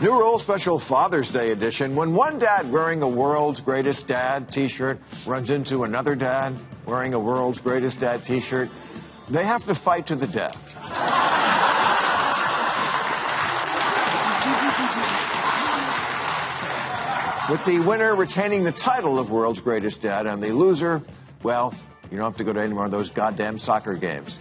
New rule, special Father's Day edition. When one dad wearing a world's greatest dad t shirt runs into another dad wearing a world's greatest dad t shirt, they have to fight to the death. With the winner retaining the title of world's greatest dad and the loser, well, you don't have to go to any more of those goddamn soccer games.